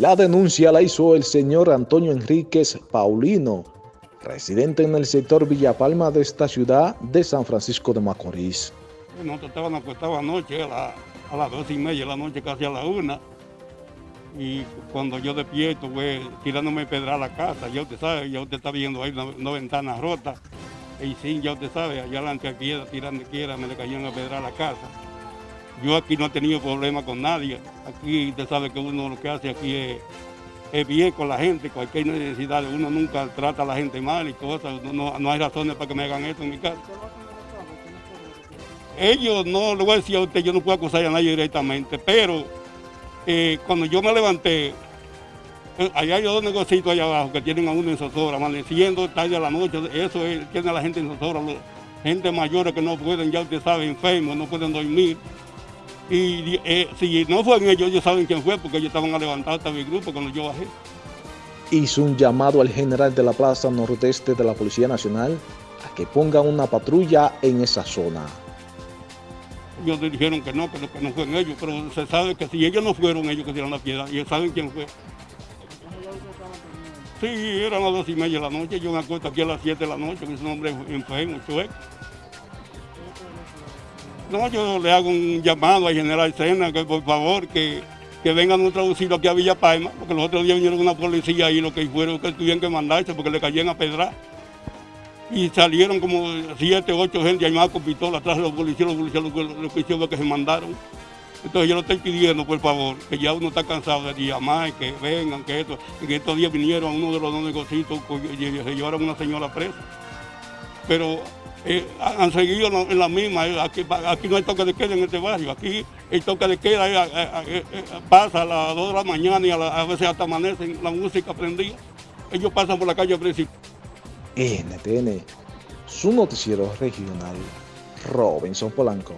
La denuncia la hizo el señor Antonio Enríquez Paulino, residente en el sector Villa Palma de esta ciudad de San Francisco de Macorís. Nosotros estábamos acostados anoche a, las dos y media de la noche, casi a la una, y cuando yo despierto, pues, tirándome pedra a la casa, ya usted sabe, ya usted está viendo ahí una, ventana rota, y sí, ya usted sabe, allá adelante a tirando me le caían a pedra a la casa. Yo aquí no he tenido problema con nadie, aquí usted sabe que uno lo que hace aquí es, bien con la gente, cualquier necesidad, uno nunca trata a la gente mal y cosas, no, no hay razones para que me hagan esto en mi casa. Ellos no, le voy a decir a usted, yo no puedo acusar a nadie directamente, pero eh, cuando yo me levanté, eh, allá hay dos negocios allá abajo que tienen a uno en zozobra, amaneciendo tarde a la noche, eso es, tiene a la gente en zozobra, gente mayores que no pueden, ya usted sabe, enfermos, no pueden dormir. Y eh, si no fueron ellos, ellos saben quién fue, porque ellos estaban a levantar hasta mi grupo cuando yo bajé. Hizo un llamado al general de la Plaza Nordeste de la Policía Nacional a que ponga una patrulla en esa zona ellos dijeron que no, que no, que no fueron ellos, pero se sabe que si ellos no fueron ellos que dieron la piedra, y ellos saben quién fue. Sí, eran las dos y media de la noche, yo me acuesto aquí a las siete de la noche, con ese hombre enfermo, chueco. No, yo le hago un llamado al general Sena que por favor que, que vengan a traducirlo aquí a Villa Palma, porque los otros días vinieron una policía y lo que fueron que tuvieron que mandarse porque le caían a pedrar y salieron como siete, ocho gente armadas con pistola atrás de los policías, los policías lo, que hicieron que se mandaron. Entonces yo lo estoy pidiendo, por favor, que ya uno está cansado de llamar, que vengan, que esto, que estos días vinieron uno de los dos negocios y se llevaron a una señora presa. Pero eh, han seguido en la misma, eh, aquí, aquí, no hay toque de queda en este barrio, aquí el toque de queda eh, pasa a las 2 de la mañana y a, veces hasta amanece la música prendida. Ellos pasan por la calle principal. NTN, su noticiero regional, Robinson Polanco.